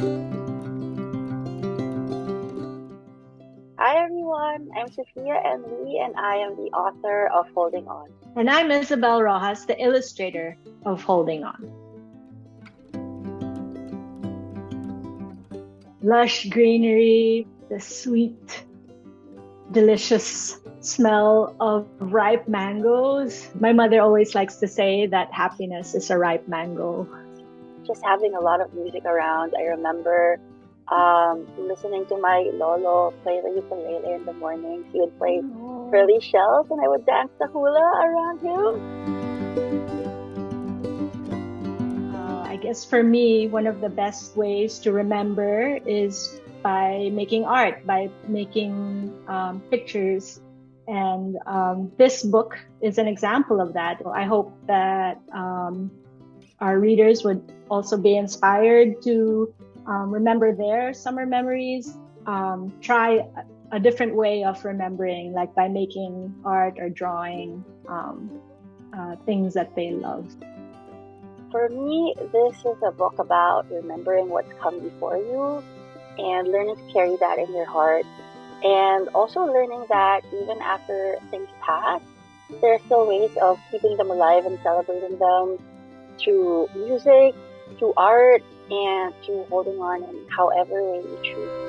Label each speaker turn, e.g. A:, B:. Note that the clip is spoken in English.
A: Hi everyone, I'm Sophia N. Lee and I am the author of Holding On.
B: And I'm Isabel Roxas, the illustrator of Holding On. Lush greenery, the sweet, delicious smell of ripe mangoes. My mother always likes to say that happiness is a ripe mango.
A: Just having a lot of music around. I remember um, listening to my lolo play the ukulele in the mornings. He would play oh. Pearly Shells and I would dance the hula around him.
B: Uh, I guess for me, one of the best ways to remember is by making art, by making um, pictures. And um, this book is an example of that. I hope that um, our readers would also be inspired to um, remember their summer memories, um, try a, different way of remembering, like by making art or drawing um, uh, things that they love.
A: For me, this is a book about remembering what's come before you and learning to carry that in your heart. And also learning that even after things pass, there are still ways of keeping them alive and celebrating them through music, to art, and to holding on in however way you choose.